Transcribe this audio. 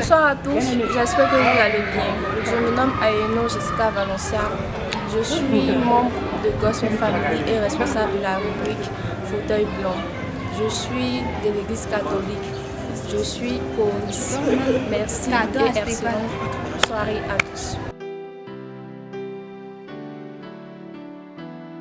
Bonsoir à tous, j'espère que vous allez bien. Je me nomme Ayeno Jessica Valencia. Je suis membre de Gospel Family et responsable de la rubrique Fauteuil Blanc. Je suis de l'église catholique. Je suis choriste. Merci et excellente soirée à tous.